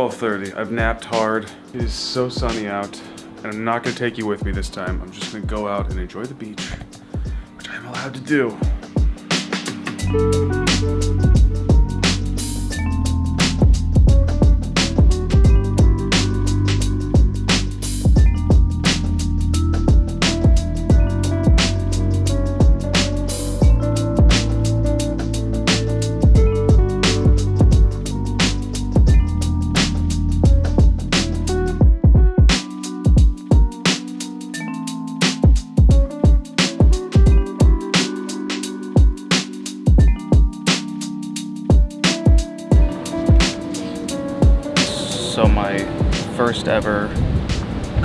12.30. I've napped hard. It is so sunny out. And I'm not gonna take you with me this time. I'm just gonna go out and enjoy the beach, which I'm allowed to do. First ever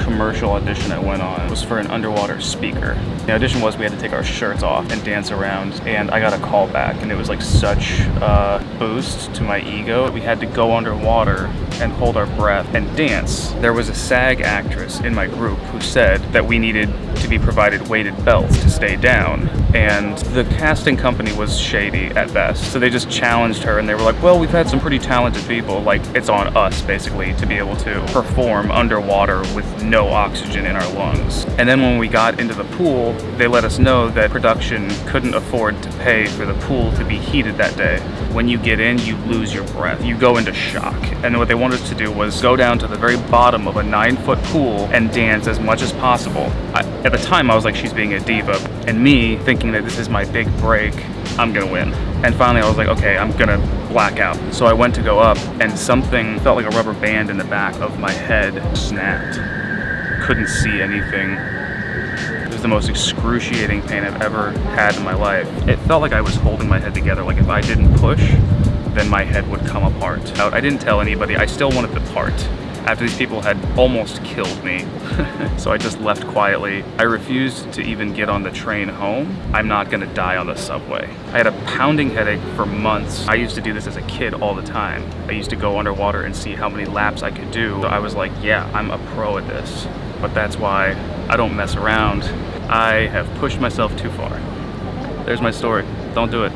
commercial audition I went on was for an underwater speaker. The audition was we had to take our shirts off and dance around and I got a call back and it was like such a boost to my ego. We had to go underwater and hold our breath and dance. There was a SAG actress in my group who said that we needed to be provided weighted belts to stay down and the casting company was shady at best. So they just challenged her and they were like, well, we've had some pretty talented people. Like it's on us basically to be able to perform underwater with no oxygen in our lungs. And then when we got into the pool, they let us know that production couldn't afford to pay for the pool to be heated that day. When you get in, you lose your breath. You go into shock. And what they wanted us to do was go down to the very bottom of a nine foot pool and dance as much as possible. I, at the time, I was like, she's being a diva. And me thinking that this is my big break, I'm gonna win. And finally I was like, okay, I'm gonna black out. So I went to go up and something felt like a rubber band in the back of my head snapped. Couldn't see anything. It was the most excruciating pain I've ever had in my life. It felt like I was holding my head together. Like if I didn't push, then my head would come apart. I didn't tell anybody. I still wanted the part after these people had almost killed me. so I just left quietly. I refused to even get on the train home. I'm not gonna die on the subway. I had a pounding headache for months. I used to do this as a kid all the time. I used to go underwater and see how many laps I could do. So I was like, yeah, I'm a pro at this. But that's why I don't mess around. I have pushed myself too far. There's my story. Don't do it.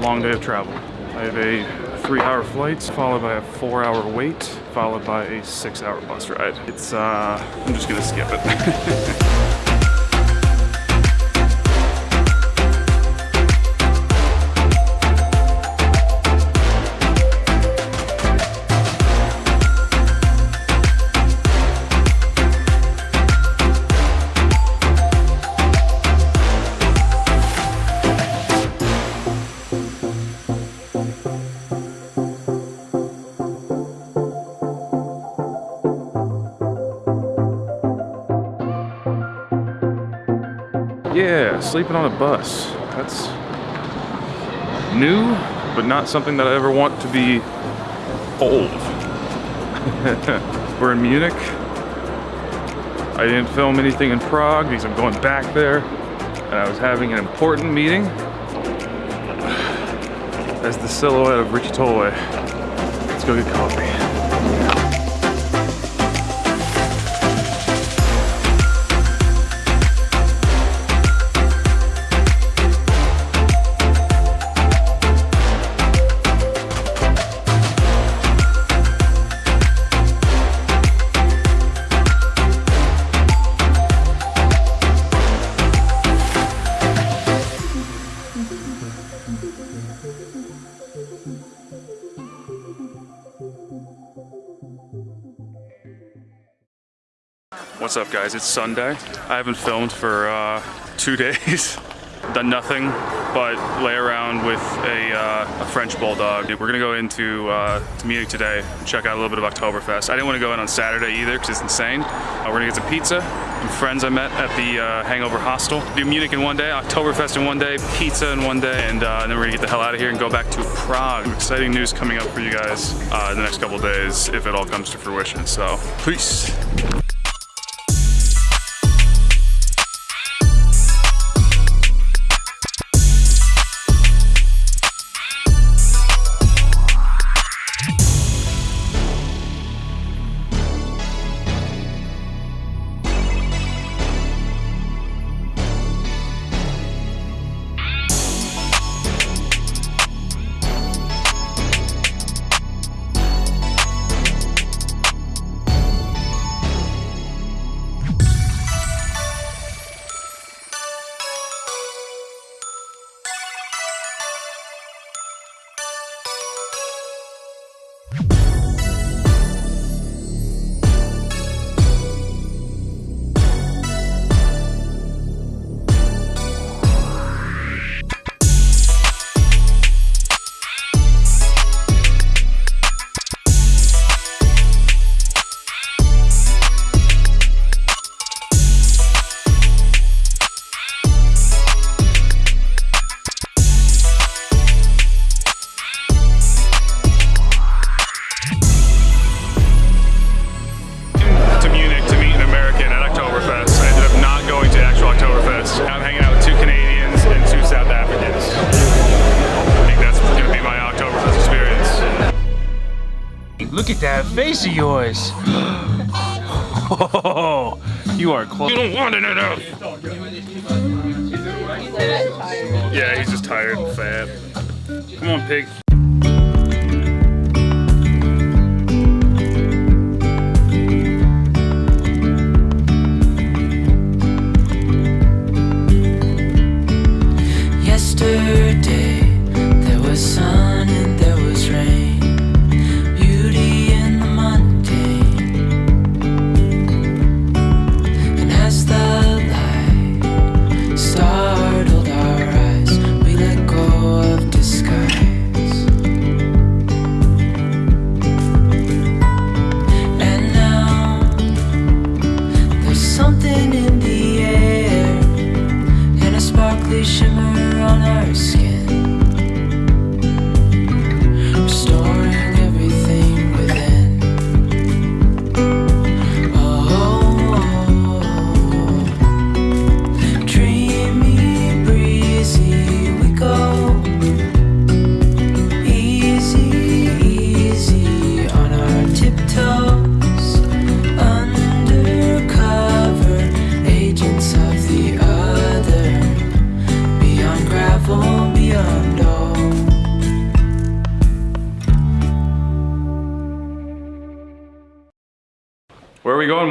Long day of travel. I have a three hour flight followed by a four hour wait followed by a six hour bus ride. It's, uh, I'm just gonna skip it. Sleeping on a bus. That's new, but not something that I ever want to be old. We're in Munich. I didn't film anything in Prague because I'm going back there. And I was having an important meeting as the silhouette of Richie Tolway. Let's go get coffee. What's up guys, it's Sunday. I haven't filmed for uh, two days. done nothing but lay around with a, uh, a French bulldog. We're gonna go into uh, to Munich today and check out a little bit of Oktoberfest. I didn't want to go in on Saturday either because it's insane. Uh, we're gonna get some pizza. Some friends I met at the uh, Hangover Hostel. Do Munich in one day, Oktoberfest in one day, pizza in one day, and, uh, and then we're gonna get the hell out of here and go back to Prague. Exciting news coming up for you guys uh, in the next couple days if it all comes to fruition. So, peace. Look at that face of yours. oh, you are close. You don't want it enough. Yeah, he's just tired and fat. Come on, pig.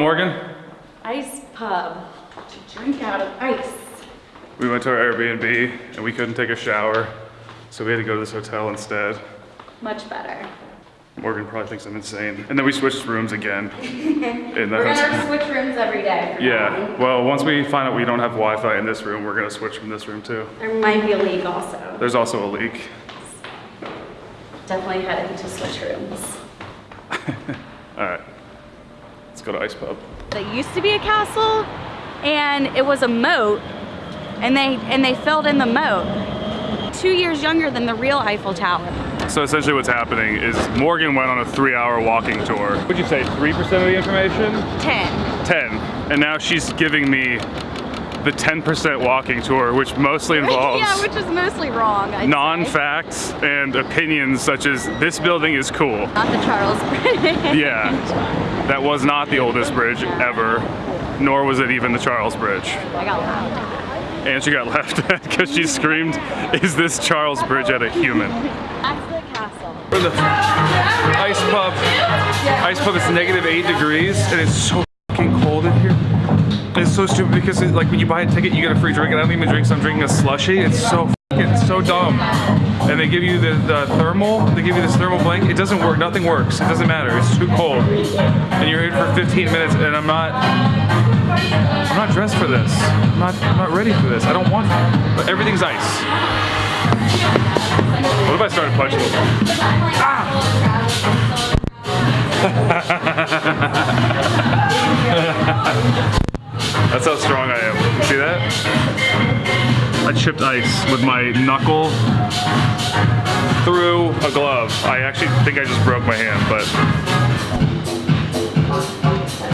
Morgan? Ice pub to drink out of ice. We went to our Airbnb and we couldn't take a shower, so we had to go to this hotel instead. Much better. Morgan probably thinks I'm insane. And then we switched rooms again. in the We're gonna switch rooms every day. Yeah, well, once we find out we don't have Wi-Fi in this room, we're gonna switch from this room too. There might be a leak also. There's also a leak. Definitely heading to switch rooms. All right, let's go to Ice Pub. That used to be a castle and it was a moat and they and they filled in the moat. Two years younger than the real Eiffel Tower. So essentially what's happening is Morgan went on a three hour walking tour. Would you say 3% of the information? 10. 10. And now she's giving me the 10% walking tour, which mostly involves yeah, which is mostly wrong. I'd non-facts and opinions such as this building is cool. Not the Charles Bridge. Yeah, that was not the oldest bridge ever, nor was it even the Charles Bridge. I got loud. And she got laughed at because she screamed, is this Charles Bridge at a human? That's the castle. For the ice pub. Ice pub is negative eight degrees and it's so fucking cold in here. It's so stupid because it, like when you buy a ticket, you get a free drink, and I don't even drink, so I'm drinking a slushy. It's so fucking so dumb. And they give you the, the thermal, they give you this thermal blanket. It doesn't work. Nothing works. It doesn't matter. It's too cold, and you're here for 15 minutes, and I'm not. I'm not dressed for this. I'm not. I'm not ready for this. I don't want. But everything's ice. What if I started punching? Ah! That's how strong I chipped ice with my knuckle through a glove. I actually think I just broke my hand, but